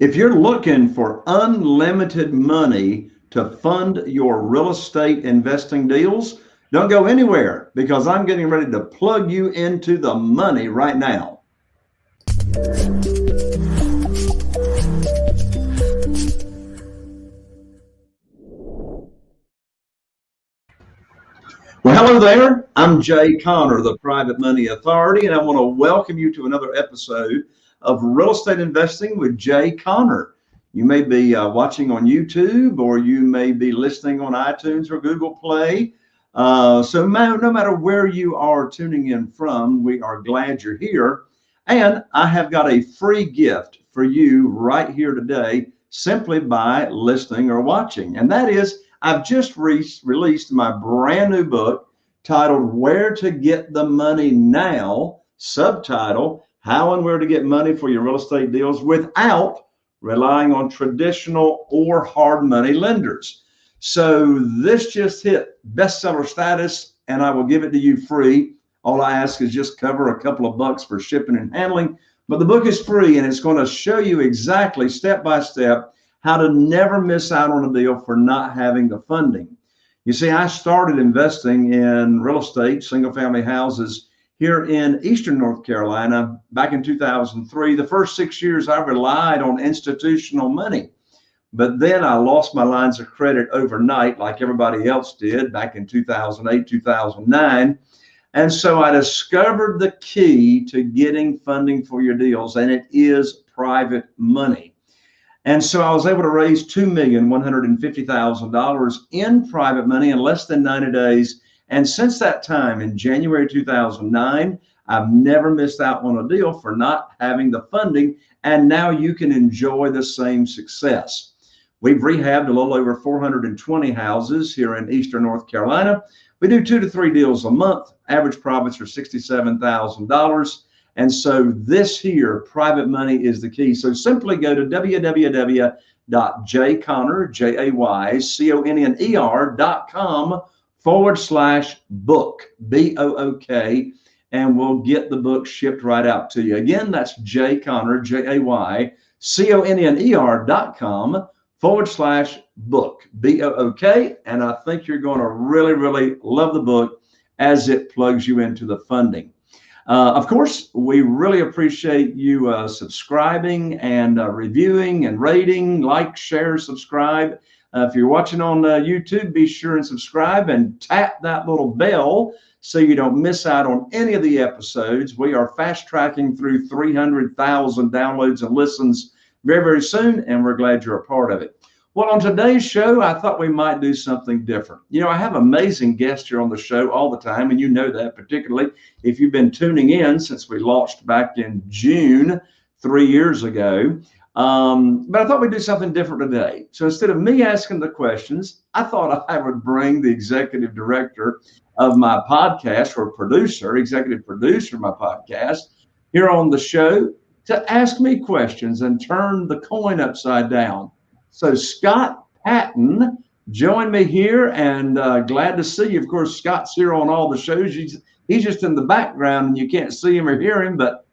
If you're looking for unlimited money to fund your real estate investing deals, don't go anywhere because I'm getting ready to plug you into the money right now. Well, hello there. I'm Jay Conner, the Private Money Authority, and I want to welcome you to another episode of Real Estate Investing with Jay Conner. You may be uh, watching on YouTube or you may be listening on iTunes or Google Play. Uh, so no matter where you are tuning in from, we are glad you're here. And I have got a free gift for you right here today, simply by listening or watching. And that is I've just re released my brand new book titled Where to Get the Money Now, subtitle How and Where to Get Money for Your Real Estate Deals Without Relying on Traditional or Hard Money Lenders. So this just hit bestseller status and I will give it to you free. All I ask is just cover a couple of bucks for shipping and handling. But the book is free and it's going to show you exactly step by step how to never miss out on a deal for not having the funding. You see, I started investing in real estate, single family houses here in Eastern North Carolina back in 2003. The first six years I relied on institutional money. But then I lost my lines of credit overnight, like everybody else did back in 2008, 2009. And so I discovered the key to getting funding for your deals, and it is private money. And so I was able to raise $2,150,000 in private money in less than 90 days. And since that time, in January 2009, I've never missed out on a deal for not having the funding. And now you can enjoy the same success. We've rehabbed a little over 420 houses here in Eastern North Carolina. We do two to three deals a month. Average profits are $67,000. And so this here, private money is the key. So simply go to www.jayconner, J-A-Y-C-O-N-N-E-R dot com forward slash book, B-O-O-K, and we'll get the book shipped right out to you. Again, that's Conner, J-A-Y-C-O-N-N-E-R dot com forward slash book, B-O-O-K. And I think you're going to really, really love the book as it plugs you into the funding. Uh, of course, we really appreciate you uh, subscribing and uh, reviewing and rating, like, share, subscribe. Uh, if you're watching on uh, YouTube, be sure and subscribe and tap that little bell so you don't miss out on any of the episodes. We are fast tracking through 300,000 downloads and listens very, very soon, and we're glad you're a part of it. Well, on today's show, I thought we might do something different. You know, I have amazing guests here on the show all the time, and you know that particularly if you've been tuning in since we launched back in June three years ago. Um, but I thought we'd do something different today. So instead of me asking the questions, I thought I would bring the executive director of my podcast or producer, executive producer of my podcast here on the show to ask me questions and turn the coin upside down. So Scott Patton joined me here and uh, glad to see you. Of course, Scott's here on all the shows. He's, he's just in the background and you can't see him or hear him, but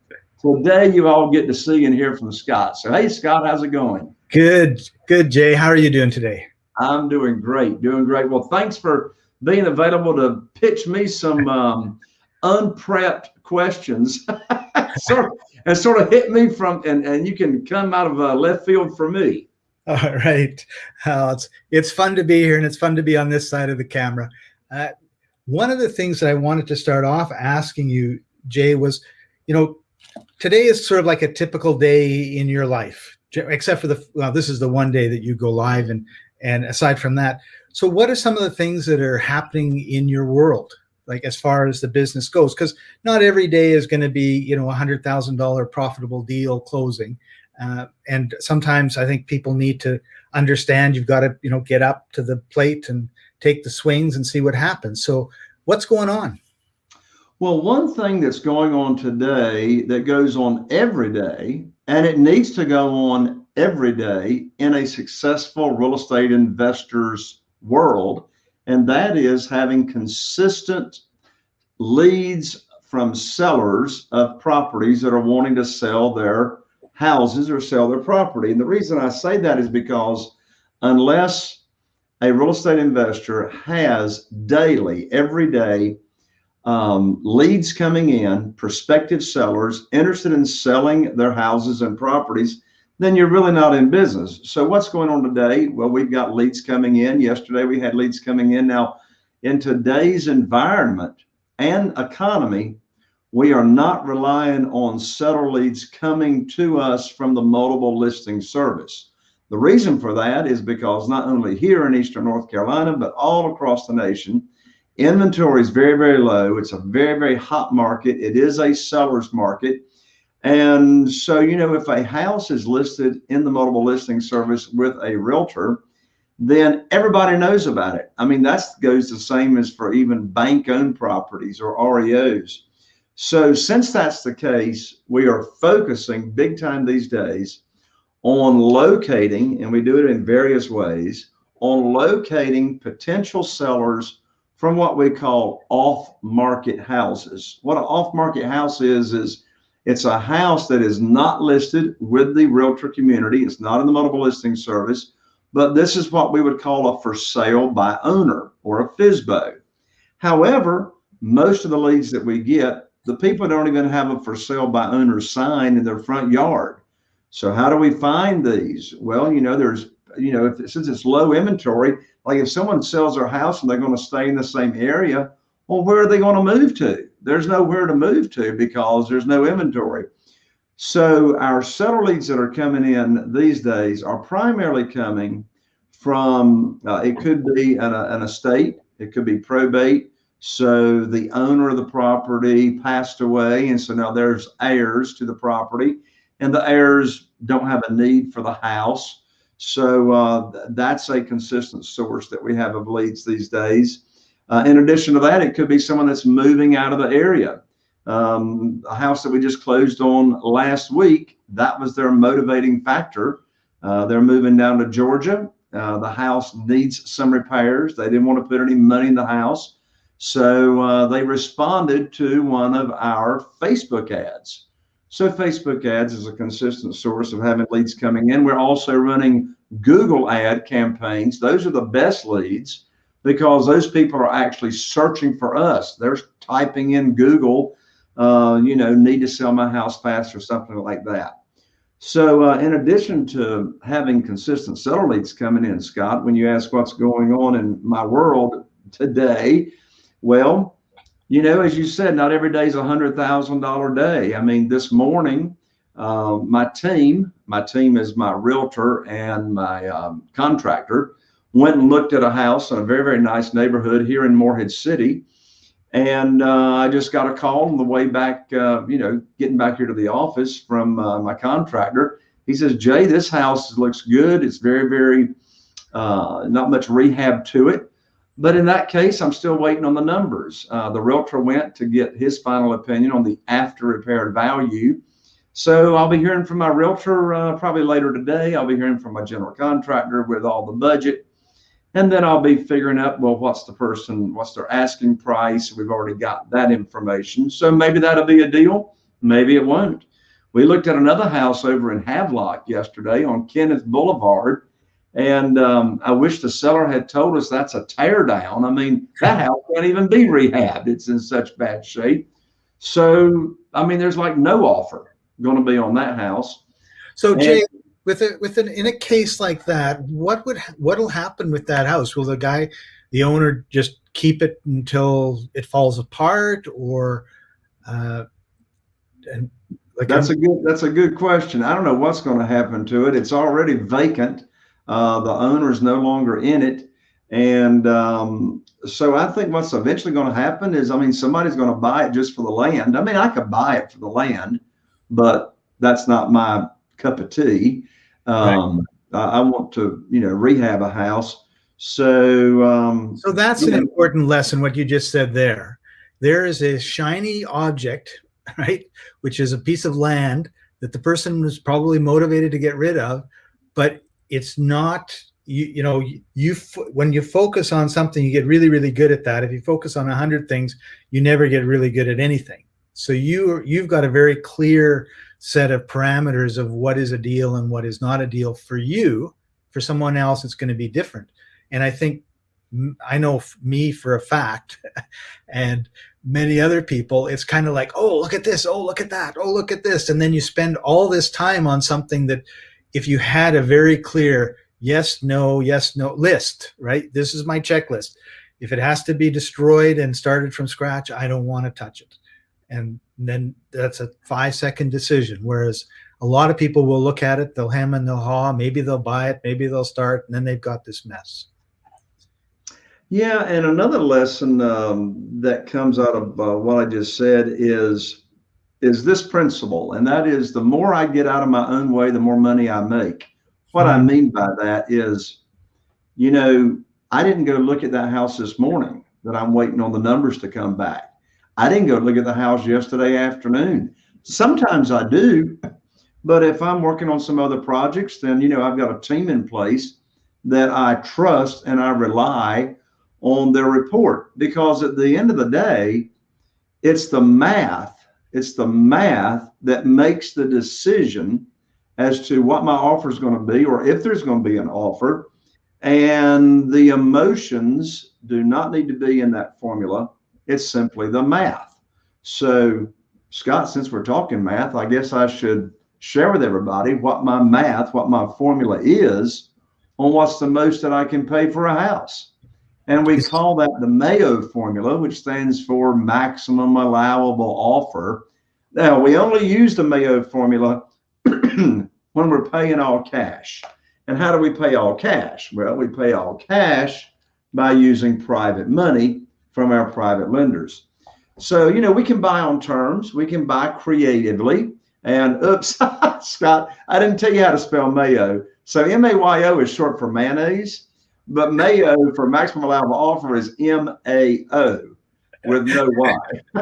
today you all get to see and hear from Scott. So, hey, Scott, how's it going? Good, good, Jay. How are you doing today? I'm doing great, doing great. Well, thanks for being available to pitch me some um, unprepped questions. sort of, and sort of hit me from, and, and you can come out of uh, left field for me. All right. Uh, it's, it's fun to be here and it's fun to be on this side of the camera. Uh, one of the things that I wanted to start off asking you, Jay, was, you know, today is sort of like a typical day in your life, except for the, well, this is the one day that you go live and, and aside from that. So what are some of the things that are happening in your world? Like as far as the business goes, because not every day is going to be, you know, a hundred thousand dollar profitable deal closing. Uh, and sometimes I think people need to understand you've got to, you know, get up to the plate and take the swings and see what happens. So what's going on? Well, one thing that's going on today that goes on every day, and it needs to go on every day in a successful real estate investor's world, and that is having consistent leads from sellers of properties that are wanting to sell their houses or sell their property. And the reason I say that is because unless a real estate investor has daily, every day, um, leads coming in, prospective sellers interested in selling their houses and properties, then you're really not in business. So what's going on today? Well, we've got leads coming in. Yesterday we had leads coming in. Now, in today's environment and economy, we are not relying on seller leads coming to us from the multiple listing service. The reason for that is because not only here in Eastern North Carolina, but all across the nation, inventory is very, very low. It's a very, very hot market. It is a seller's market. And so, you know, if a house is listed in the multiple listing service with a realtor, then everybody knows about it. I mean, that goes the same as for even bank owned properties or REOs. So, since that's the case, we are focusing big time these days on locating, and we do it in various ways, on locating potential sellers from what we call off market houses. What an off market house is, is it's a house that is not listed with the realtor community. It's not in the multiple listing service, but this is what we would call a for sale by owner or a FSBO. However, most of the leads that we get, the people don't even have a for sale by owner sign in their front yard. So how do we find these? Well, you know, there's, you know, if, since it's low inventory, like if someone sells their house and they're going to stay in the same area, well, where are they going to move to? There's nowhere to move to because there's no inventory. So our seller leads that are coming in these days are primarily coming from, uh, it could be an, an estate, it could be probate. So the owner of the property passed away. And so now there's heirs to the property and the heirs don't have a need for the house. So uh, that's a consistent source that we have of leads these days. Uh, in addition to that, it could be someone that's moving out of the area. Um, a house that we just closed on last week, that was their motivating factor. Uh, they're moving down to Georgia. Uh, the house needs some repairs. They didn't want to put any money in the house. So uh, they responded to one of our Facebook ads. So Facebook ads is a consistent source of having leads coming in. We're also running Google ad campaigns. Those are the best leads because those people are actually searching for us. They're typing in Google, uh, you know, need to sell my house fast or something like that. So, uh, in addition to having consistent seller leads coming in, Scott, when you ask what's going on in my world today, well, you know, as you said, not every day is a hundred thousand dollar day. I mean, this morning, uh, my team, my team is my realtor and my um, contractor went and looked at a house in a very, very nice neighborhood here in Morehead City. And uh, I just got a call on the way back, uh, you know, getting back here to the office from uh, my contractor. He says, Jay, this house looks good. It's very, very, uh, not much rehab to it. But in that case, I'm still waiting on the numbers. Uh, the realtor went to get his final opinion on the after repaired value. So I'll be hearing from my realtor uh, probably later today. I'll be hearing from my general contractor with all the budget and then I'll be figuring out, well, what's the person, what's their asking price? We've already got that information. So maybe that'll be a deal. Maybe it won't. We looked at another house over in Havelock yesterday on Kenneth Boulevard. And um, I wish the seller had told us that's a tear down. I mean, that house can't even be rehabbed. It's in such bad shape. So, I mean, there's like no offer going to be on that house. So, Jay, with a with an in a case like that, what would what'll happen with that house? Will the guy, the owner, just keep it until it falls apart, or uh, and like that's I'm, a good that's a good question. I don't know what's going to happen to it. It's already vacant. Uh, the owner is no longer in it, and um, so I think what's eventually going to happen is, I mean, somebody's going to buy it just for the land. I mean, I could buy it for the land, but that's not my cup of tea. Um, right. I, I, want to, you know, rehab a house. So, um, so that's an know. important lesson. What you just said there, there is a shiny object, right, which is a piece of land that the person was probably motivated to get rid of, but it's not. You, you know you when you focus on something you get really really good at that if you focus on a hundred things you never get really good at anything so you you've got a very clear set of parameters of what is a deal and what is not a deal for you. For someone else, it's going to be different. And I think I know me for a fact, and many other people, it's kind of like, oh, look at this, oh, look at that, oh, look at this. And then you spend all this time on something that if you had a very clear yes, no, yes, no list, right? This is my checklist. If it has to be destroyed and started from scratch, I don't want to touch it. And then that's a five second decision. Whereas a lot of people will look at it, they'll hem and they'll haw, maybe they'll buy it, maybe they'll start, and then they've got this mess. Yeah, and another lesson um, that comes out of uh, what I just said is is this principle, and that is the more I get out of my own way, the more money I make. What I hmm. mean by that is, you know, I didn't go look at that house this morning that I'm waiting on the numbers to come back. I didn't go look at the house yesterday afternoon. Sometimes I do, but if I'm working on some other projects, then, you know, I've got a team in place that I trust and I rely on their report because at the end of the day, it's the math. It's the math that makes the decision as to what my offer is going to be or if there's going to be an offer. And the emotions do not need to be in that formula. It's simply the math. So, Scott, since we're talking math, I guess I should share with everybody what my math, what my formula is on what's the most that I can pay for a house. And we call that the Mayo formula, which stands for maximum allowable offer. Now, we only use the Mayo formula when we're paying all cash. And how do we pay all cash? Well, we pay all cash by using private money from our private lenders. So, you know, we can buy on terms, we can buy creatively. And oops, Scott, I didn't tell you how to spell mayo. So M A Y O is short for mayonnaise, but mayo for maximum allowable offer is M A O with no Y.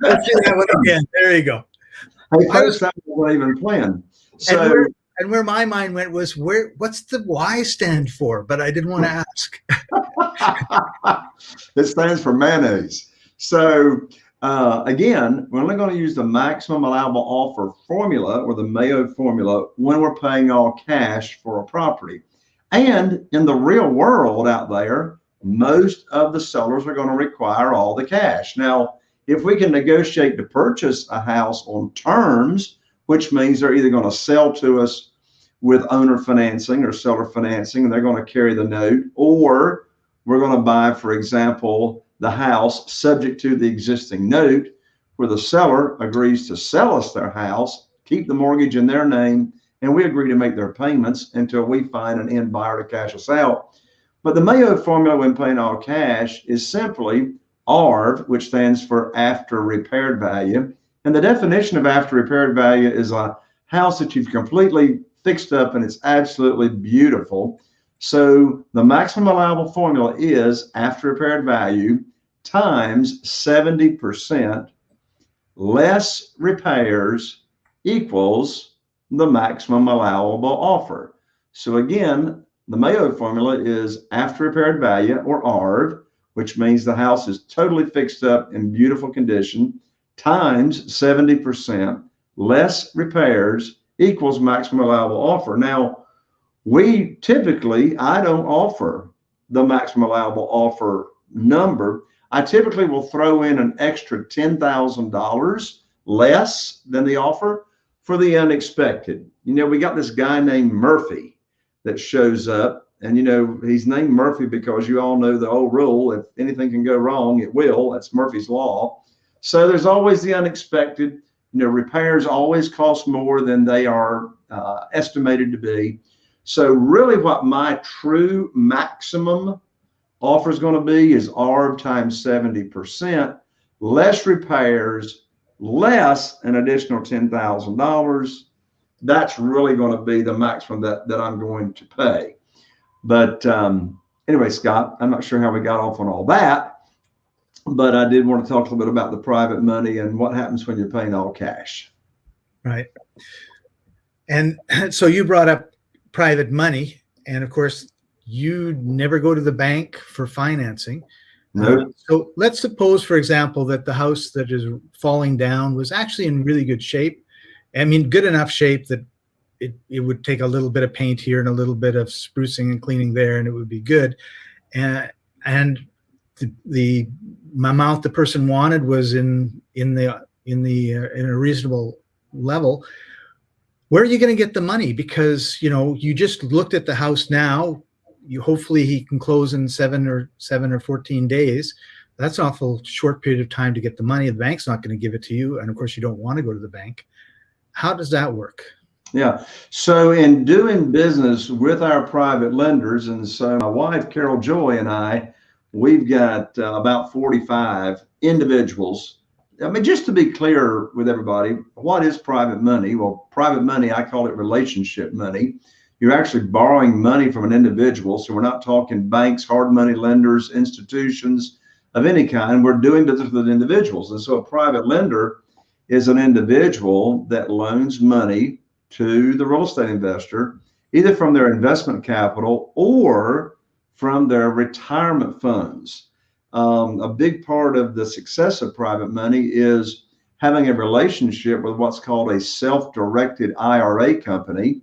Let's do that one again. There you go. Hey, folks, that wasn't even planned. So, and where, and where, my mind went was where what's the Y stand for? But I didn't want to ask. it stands for mayonnaise. So uh, again, we're only going to use the maximum allowable offer formula or the Mayo formula when we're paying all cash for a property. And in the real world out there, most of the sellers are going to require all the cash. Now, if we can negotiate to purchase a house on terms, which means they're either going to sell to us with owner financing or seller financing, and they're going to carry the note, or we're going to buy, for example, the house subject to the existing note, where the seller agrees to sell us their house, keep the mortgage in their name, and we agree to make their payments until we find an end buyer to cash us out. But the Mayo formula when paying all cash is simply ARV, which stands for after repaired value. And the definition of after repaired value is a house that you've completely fixed up and it's absolutely beautiful. So the maximum allowable formula is after repaired value times 70% less repairs equals the maximum allowable offer. So again, the Mayo formula is after repaired value or ARV, which means the house is totally fixed up in beautiful condition, times 70% less repairs equals maximum allowable offer. Now, we typically, I don't offer the maximum allowable offer number. I typically will throw in an extra $10,000 less than the offer for the unexpected. You know, we got this guy named Murphy that shows up, and you know, he's named Murphy because you all know the old rule if anything can go wrong, it will. That's Murphy's Law. So there's always the unexpected. You know, repairs always cost more than they are uh, estimated to be. So really what my true maximum offer is going to be is ARV times 70%, less repairs, less an additional $10,000. That's really going to be the maximum that, that I'm going to pay. But um, anyway, Scott, I'm not sure how we got off on all that, but I did want to talk a little bit about the private money and what happens when you're paying all cash. Right. And so you brought up private money. And of course, you never go to the bank for financing. No. Uh, so let's suppose, for example, that the house that is falling down was actually in really good shape. I mean, good enough shape that it, it would take a little bit of paint here and a little bit of sprucing and cleaning there, and it would be good. And and the, the amount the person wanted was in in the in the uh, in a reasonable level. Where are you going to get the money? Because you know you just looked at the house now you hopefully he can close in seven or seven or 14 days. That's an awful short period of time to get the money. The bank's not going to give it to you. And of course, you don't want to go to the bank. How does that work? Yeah. So in doing business with our private lenders, and so my wife, Carol Joy, and I, we've got uh, about 45 individuals. I mean, just to be clear with everybody, what is private money? Well, private money, I call it relationship money you're actually borrowing money from an individual. So we're not talking banks, hard money lenders, institutions of any kind. We're doing business with individuals. And so a private lender is an individual that loans money to the real estate investor, either from their investment capital or from their retirement funds. Um, a big part of the success of private money is having a relationship with what's called a self-directed IRA company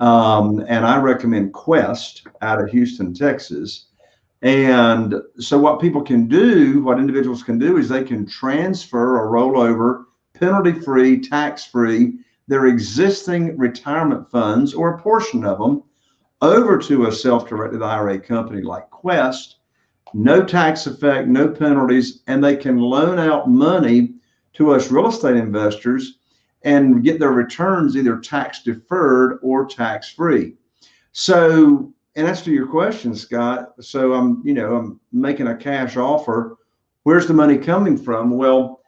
um, and I recommend Quest out of Houston, Texas. And so what people can do, what individuals can do is they can transfer or roll over penalty free, tax free, their existing retirement funds or a portion of them over to a self-directed IRA company like Quest, no tax effect, no penalties, and they can loan out money to us real estate investors and get their returns either tax deferred or tax free. So, and that's to your question, Scott. So I'm, you know, I'm making a cash offer. Where's the money coming from? Well,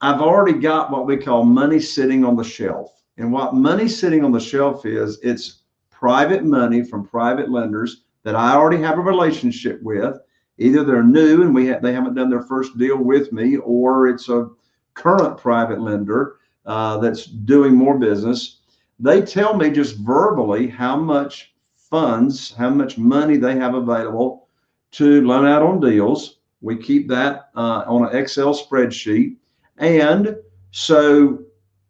I've already got what we call money sitting on the shelf. And what money sitting on the shelf is, it's private money from private lenders that I already have a relationship with. Either they're new and we ha they haven't done their first deal with me, or it's a current private lender uh, that's doing more business, they tell me just verbally how much funds, how much money they have available to loan out on deals. We keep that uh, on an Excel spreadsheet. And so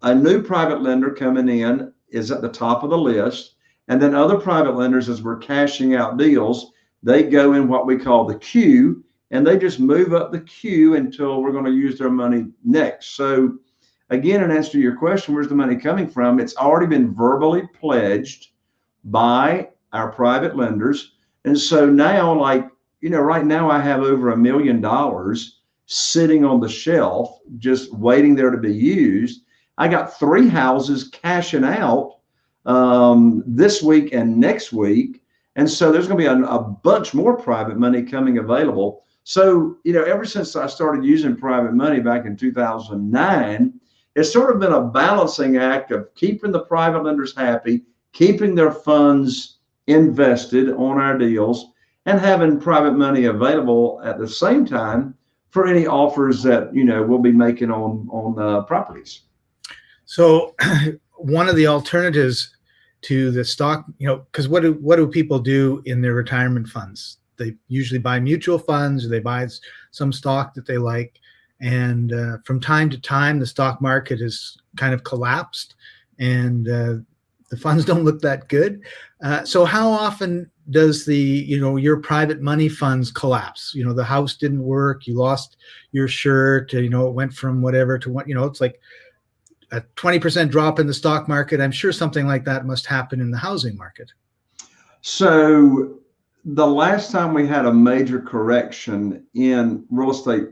a new private lender coming in is at the top of the list. And then other private lenders, as we're cashing out deals, they go in what we call the queue and they just move up the queue until we're going to use their money next. So again, in answer to your question, where's the money coming from? It's already been verbally pledged by our private lenders. And so now, like, you know, right now I have over a million dollars sitting on the shelf, just waiting there to be used. I got three houses cashing out um, this week and next week. And so there's going to be a, a bunch more private money coming available. So, you know, ever since I started using private money back in 2009, it's sort of been a balancing act of keeping the private lenders happy, keeping their funds invested on our deals, and having private money available at the same time for any offers that you know we'll be making on on uh, properties. So, one of the alternatives to the stock, you know, because what do what do people do in their retirement funds? They usually buy mutual funds, or they buy some stock that they like. And uh, from time to time, the stock market has kind of collapsed and uh, the funds don't look that good. Uh, so how often does the, you know, your private money funds collapse? You know, the house didn't work, you lost your shirt, you know, it went from whatever to what, you know, it's like a 20% drop in the stock market. I'm sure something like that must happen in the housing market. So the last time we had a major correction in real estate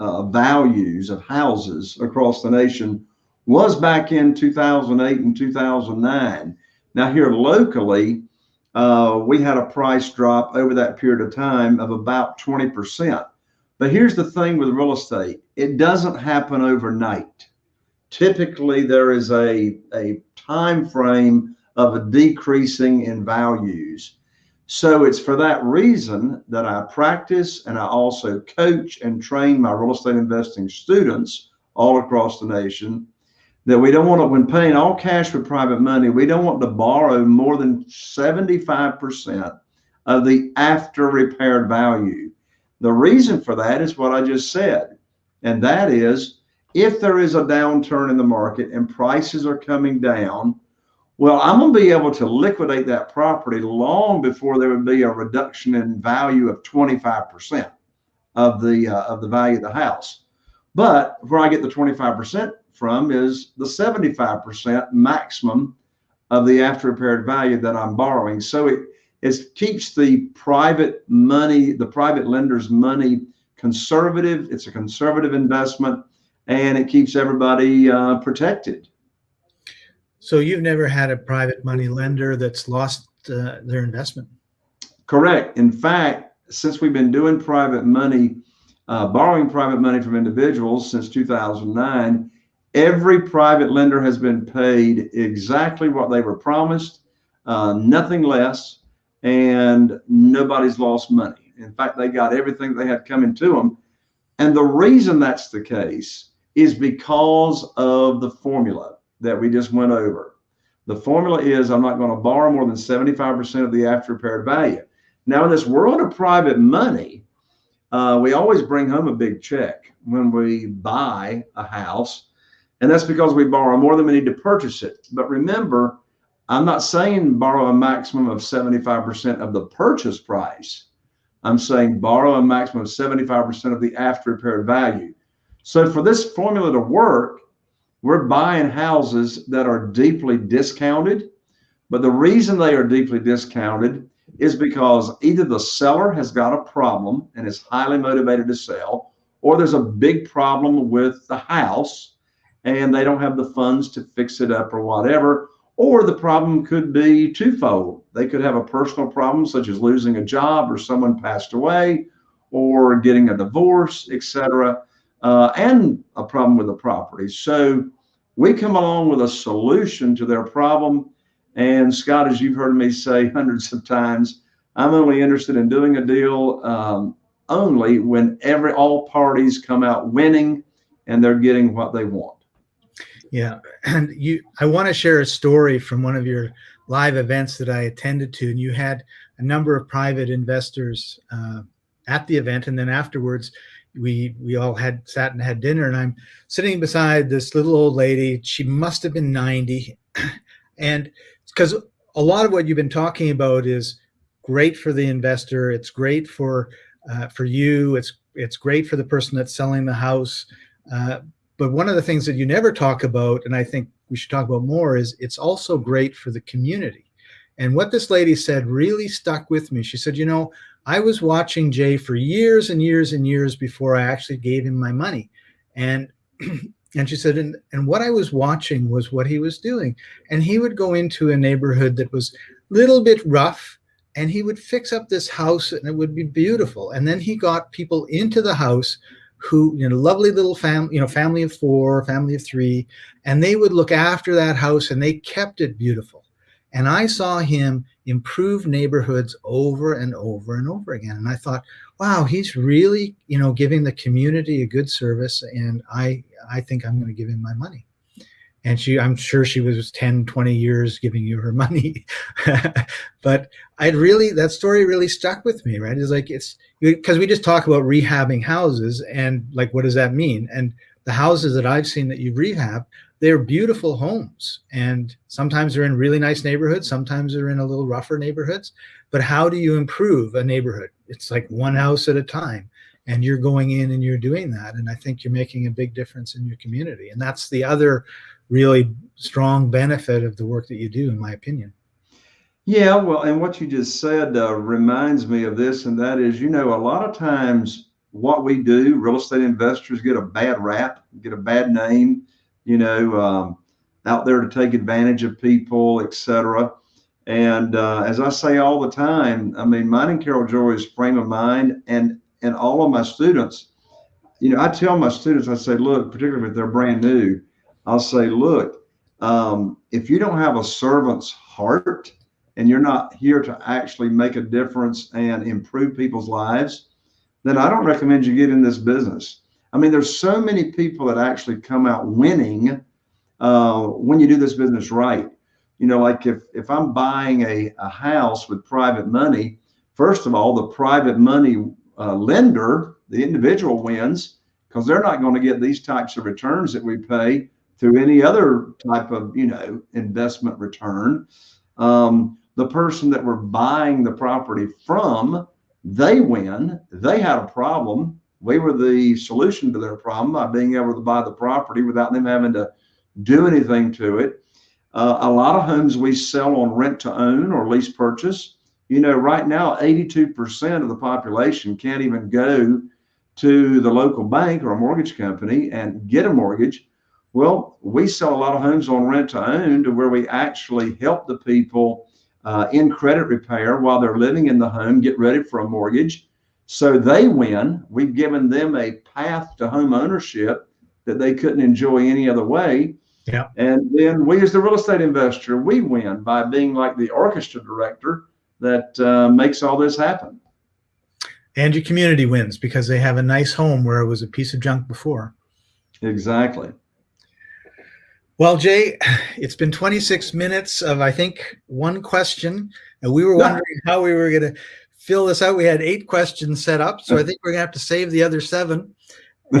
uh, values of houses across the nation was back in 2008 and 2009. Now here locally, uh, we had a price drop over that period of time of about 20%. But here's the thing with real estate, it doesn't happen overnight. Typically there is a, a time frame of a decreasing in values. So it's for that reason that I practice and I also coach and train my real estate investing students all across the nation that we don't want to, when paying all cash for private money, we don't want to borrow more than 75% of the after repaired value. The reason for that is what I just said. And that is if there is a downturn in the market and prices are coming down, well, I'm going to be able to liquidate that property long before there would be a reduction in value of 25% of the uh, of the value of the house. But where I get the 25% from is the 75% maximum of the after repaired value that I'm borrowing. So it, it keeps the private money, the private lender's money conservative. It's a conservative investment and it keeps everybody uh, protected. So you've never had a private money lender that's lost uh, their investment? Correct. In fact, since we've been doing private money, uh, borrowing private money from individuals since 2009, every private lender has been paid exactly what they were promised, uh, nothing less, and nobody's lost money. In fact, they got everything they had coming to them. And the reason that's the case is because of the formula that we just went over. The formula is I'm not going to borrow more than 75% of the after repaired value. Now, in this world of private money, uh, we always bring home a big check when we buy a house. And that's because we borrow more than we need to purchase it. But remember, I'm not saying borrow a maximum of 75% of the purchase price. I'm saying borrow a maximum of 75% of the after repaired value. So for this formula to work, we're buying houses that are deeply discounted. But the reason they are deeply discounted is because either the seller has got a problem and is highly motivated to sell, or there's a big problem with the house and they don't have the funds to fix it up or whatever. Or the problem could be twofold. They could have a personal problem, such as losing a job or someone passed away or getting a divorce, etc uh, and a problem with the property. So we come along with a solution to their problem. And Scott, as you've heard me say hundreds of times, I'm only interested in doing a deal um, only when every all parties come out winning and they're getting what they want. Yeah, and you, I want to share a story from one of your live events that I attended to, and you had a number of private investors uh, at the event, and then afterwards, we we all had sat and had dinner and i'm sitting beside this little old lady. She must have been 90 and because a lot of what you've been talking about is great for the investor it's great for uh, for you it's it's great for the person that's selling the house uh, but one of the things that you never talk about and i think we should talk about more is it's also great for the community. And what this lady said really stuck with me. She said you know I was watching Jay for years and years and years before I actually gave him my money. And and she said, and, and what I was watching was what he was doing. And he would go into a neighborhood that was a little bit rough and he would fix up this house and it would be beautiful. And then he got people into the house who, you know, lovely little family, you know, family of four, family of three, and they would look after that house and they kept it beautiful. And I saw him improve neighborhoods over and over and over again. And I thought, wow, he's really, you know, giving the community a good service. And I, I think I'm going to give him my money. And she, I'm sure she was 10, 20 years giving you her money. but I'd really, that story really stuck with me, right? It's like, it's because we just talk about rehabbing houses and like, what does that mean? And the houses that I've seen that you've rehabbed they're beautiful homes. And sometimes they're in really nice neighborhoods sometimes they're in a little rougher neighborhoods. But how do you improve a neighborhood? It's like one house at a time and you're going in and you're doing that. And i think you're making a big difference in your community. And that's the other really strong benefit of the work that you do in my opinion. Yeah well and what you just said uh, reminds me of this and that is you know a lot of times what we do real estate investors get a bad rap get a bad name you know, um, out there to take advantage of people, etc. And uh, as I say all the time, I mean, mine and Carol Joy's frame of mind, and and all of my students, you know, I tell my students, I say, look, particularly if they're brand new, I'll say, look, um, if you don't have a servant's heart and you're not here to actually make a difference and improve people's lives, then I don't recommend you get in this business. I mean, there's so many people that actually come out winning uh, when you do this business right. You know, like if if I'm buying a, a house with private money, first of all, the private money uh, lender, the individual wins because they're not going to get these types of returns that we pay through any other type of you know investment return. Um, the person that we're buying the property from, they win. They had a problem. We were the solution to their problem by being able to buy the property without them having to do anything to it. Uh, a lot of homes we sell on rent to own or lease purchase. You know, right now, 82% of the population can't even go to the local bank or a mortgage company and get a mortgage. Well, we sell a lot of homes on rent to own to where we actually help the people uh, in credit repair while they're living in the home, get ready for a mortgage. So they win. We've given them a path to home ownership that they couldn't enjoy any other way. Yeah. And then we, as the real estate investor, we win by being like the orchestra director that uh, makes all this happen. And your community wins because they have a nice home where it was a piece of junk before. Exactly. Well, Jay, it's been 26 minutes of, I think, one question. And we were wondering how we were going to fill this out. We had eight questions set up. So I think we're going to have to save the other seven.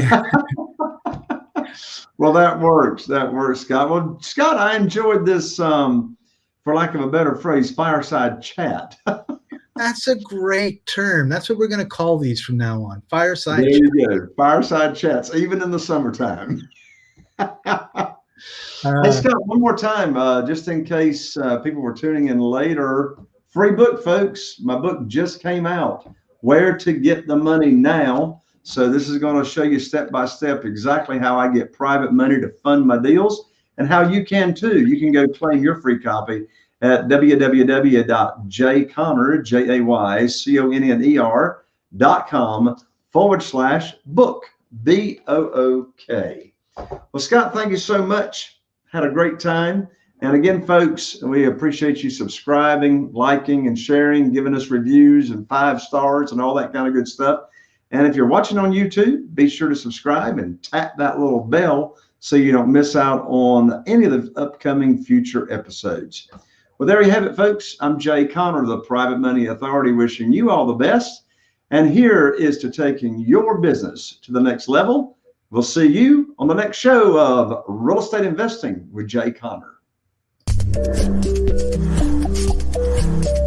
well, that works. That works, Scott. Well, Scott, I enjoyed this, um, for lack of a better phrase, fireside chat. That's a great term. That's what we're going to call these from now on. Fireside. There you go. Fireside chats, even in the summertime. Uh, hey, Scott, one more time, uh, just in case uh, people were tuning in later. Free book, folks. My book just came out. Where to get the money now. So this is going to show you step by step exactly how I get private money to fund my deals and how you can too. You can go claim your free copy at www.jayconner, forward slash book, B-O-O-K. Well, Scott, thank you so much had a great time. And again, folks, we appreciate you subscribing, liking, and sharing, giving us reviews and five stars and all that kind of good stuff. And if you're watching on YouTube, be sure to subscribe and tap that little bell so you don't miss out on any of the upcoming future episodes. Well, there you have it, folks. I'm Jay Conner, the Private Money Authority, wishing you all the best. And here is to taking your business to the next level We'll see you on the next show of Real Estate Investing with Jay Conner. あっ。